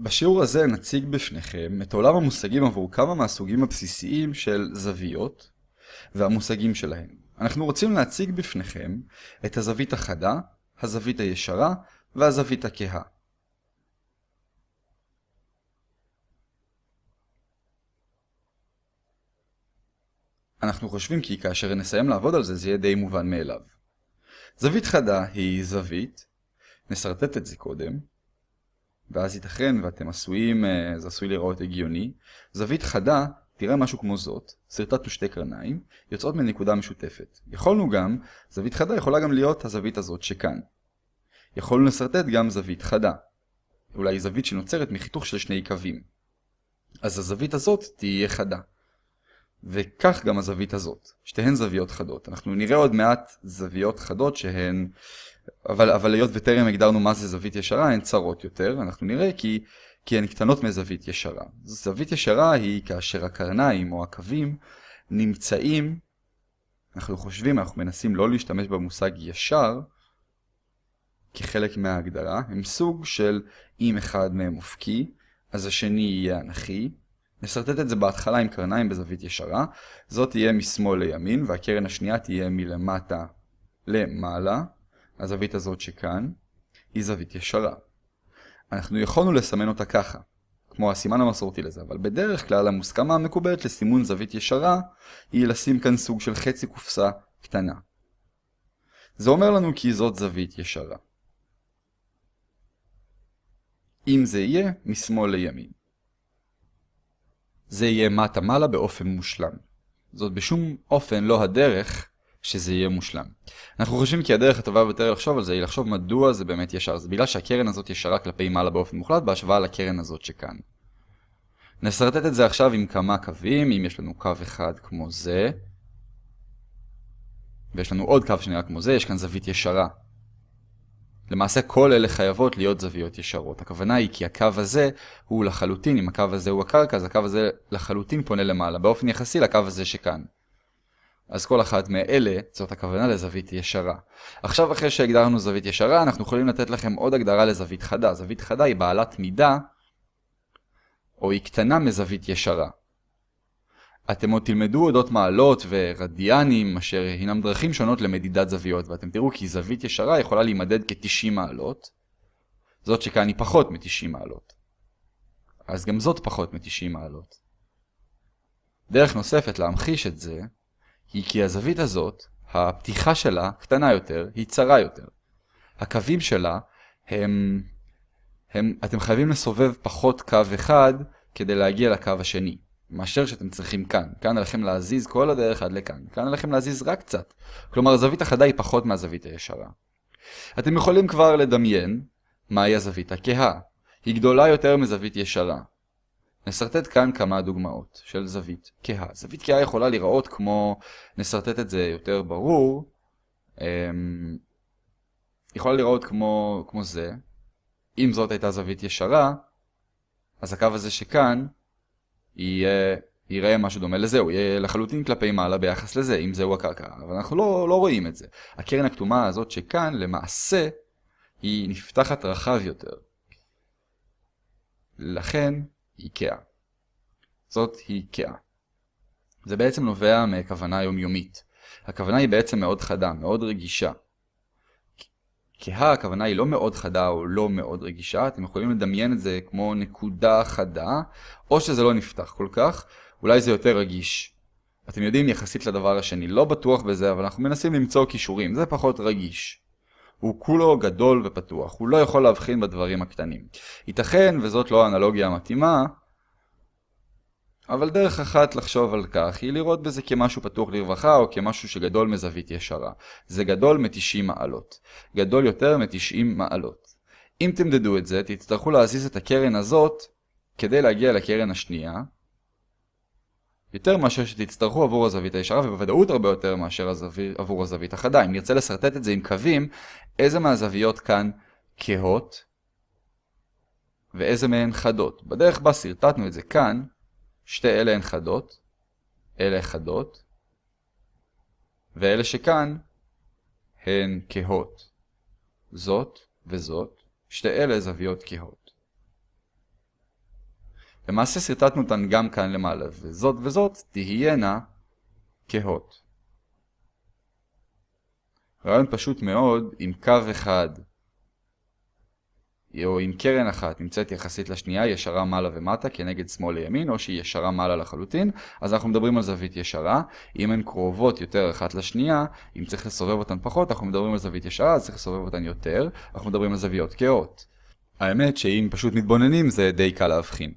בשיעור הזה נציג בפניכם את עולם המושגים עבור כמה מהסוגים הבסיסיים של זוויות והמושגים שלהם. אנחנו רוצים להציג בפניכם את הזווית החדה, הזווית הישרה והזווית הכהה. אנחנו חושבים כי כאשר נסיים לעבוד על זה, זה יהיה די מובן מאליו. זווית חדה היא זווית, נסרטט את זה קודם, ואז ייתכן ואתם עשויים, אה, זה עשוי לראות הגיוני. זווית חדה תראה משהו כמו זאת, סרטטנו שתי קרניים, יוצאות מנקודה משותפת. יכולנו גם, זווית חדה יכולה גם להיות הזווית הזאת שכאן. יכולנו לסרטט גם זווית חדה. אולי זווית שנוצרת מחיתוך של שני קווים. אז הזווית הזאת תהיה חדה. וכך גם הזווית הזאת, שתיהן זוויות חדות. אנחנו נראה עוד מעט זוויות חדות שהן אבל, אבל היות וטרם הגדרנו מה זה זווית ישרה, הן צרות יותר, אנחנו נראה כי, כי הן קטנות מזווית ישרה. זווית ישרה היא כאשר הקרניים או הקווים נמצאים, אנחנו חושבים, אנחנו מנסים לא להשתמש במושג ישר, כחלק מההגדרה, הם סוג של אם אחד מהם אופקי, אז השני יהיה אנכי. נסרטט את זה בהתחלה עם קרניים בזווית ישרה, זאת תהיה משמאל לימין, והקרן השנייה תהיה מלמטה למעלה. הזווית הזאת שכאן, היא זווית ישרה. אנחנו יכולנו לסמן אותה ככה, כמו הסימן המסורתי לזה, אבל בדרך כלל המוסכמה המקובלת לסימון זווית ישרה היא לשים כאן סוג של חצי קופסה קטנה. זה אומר לנו כי זאת זווית ישרה. אם זה יהיה, משמאל לימין. זה יהיה מטה מעלה באופן מושלם. זאת בשום אופן לא הדרך שזה יהיה מושלם. אנחנו חושבים כי הדרך הטובה ביותר לחשוב על זה היא לחשוב מדוע זה באמת ישר. זה בגלל שהקרן הזאת ישרה כלפי מעלה באופן מוחלט בהשוואה לקרן הזאת שכאן. נסרטט את זה עכשיו עם כמה קווים, אם יש לנו קו אחד כמו זה, ויש לנו עוד קו שנראה כמו זה, יש כאן זווית ישרה. למעשה כל אלה חייבות להיות זוויות ישרות. הכוונה היא כי הקו הזה הוא לחלוטין, אם הקו הזה הוא הקרקע, אז הקו הזה לחלוטין פונה למעלה, באופן יחסי לקו הזה שכאן. אז כל אחת מאלה, זאת הכוונה לזווית ישרה. עכשיו אחרי שהגדרנו זווית ישרה, אנחנו יכולים לתת לכם עוד הגדרה לזווית חדה. זווית חדה היא בעלת מידה, או היא קטנה מזווית ישרה. אתם עוד תלמדו אודות מעלות ורדיאנים, אשר הינם דרכים שונות למדידת זוויות, ואתם תראו כי זווית ישרה יכולה להימדד כ-90 מעלות, זאת שכאן היא פחות מ-90 מעלות. אז גם זאת פחות מ-90 מעלות. דרך נוספת להמחיש את זה, היא כי הזווית הזאת, הפתיחה שלה קטנה יותר, היא צרה יותר. הקווים שלה הם, הם, אתם חייבים לסובב פחות קו אחד כדי להגיע לקו השני, מאשר שאתם צריכים כאן. כאן עליכם להזיז כל הדרך עד לכאן, כאן עליכם להזיז רק קצת. כלומר, הזווית החדה היא פחות מהזווית הישרה. אתם יכולים כבר לדמיין מהי הזווית הכהה. היא גדולה יותר מזווית ישרה. נסרטט כאן כמה דוגמאות של זווית כהה. זווית כהה יכולה להיראות כמו, נסרטט את זה יותר ברור, אמ, יכולה להיראות כמו, כמו זה. אם זאת הייתה זווית ישרה, אז הקו הזה שכאן יהיה, יראה משהו דומה לזה, הוא יהיה לחלוטין כלפי מעלה ביחס לזה, אם זהו הקרקע. אבל אנחנו לא, לא רואים את זה. הקרן הכתומה הזאת שכאן, למעשה, היא נפתחת רחב יותר. לכן, איקאה. זאת היא איקאה. זה בעצם נובע מכוונה יומיומית. הכוונה היא בעצם מאוד חדה, מאוד רגישה. כהה הכוונה היא לא מאוד חדה או לא מאוד רגישה, אתם יכולים לדמיין את זה כמו נקודה חדה, או שזה לא נפתח כל כך, אולי זה יותר רגיש. אתם יודעים יחסית לדבר השני, לא בטוח בזה, אבל אנחנו מנסים למצוא קישורים, זה פחות רגיש. הוא כולו גדול ופתוח, הוא לא יכול להבחין בדברים הקטנים. ייתכן, וזאת לא האנלוגיה המתאימה, אבל דרך אחת לחשוב על כך היא לראות בזה כמשהו פתוח לרווחה או כמשהו שגדול מזווית ישרה. זה גדול מ-90 מעלות. גדול יותר מ-90 מעלות. אם תמדדו את זה, תצטרכו להזיז את הקרן הזאת כדי להגיע לקרן השנייה, יותר מאשר שתצטרכו עבור הזווית הישרה ובוודאות הרבה יותר מאשר הזווית, עבור הזווית החדה. אם נרצה לשרטט את זה עם קווים, איזה מהזוויות כאן כהות ואיזה מהן חדות. בדרך בה שרטטנו את זה כאן, שתי אלה הן חדות, אלה חדות, ואלה שכאן הן כהות. זאת וזאת, שתי אלה זוויות כהות. למעשה סרטטנו אותן גם כאן למעלה, וזאת וזאת תהיינה כהות. רעיון פשוט מאוד, עם קו אחד או עם קרן אחת נמצאת יחסית לשנייה ישרה מעלה ומטה כנגד שמאל לימין או שהיא ישרה מעלה לחלוטין אז אנחנו מדברים על זווית ישרה. אם הן קרובות יותר אחת לשנייה אם צריך לסובב אותן פחות אנחנו מדברים על זווית ישרה אז צריך לסובב אותן יותר אנחנו מדברים על זוויות כאות האמת שאם פשוט מתבוננים זה די קל להבחין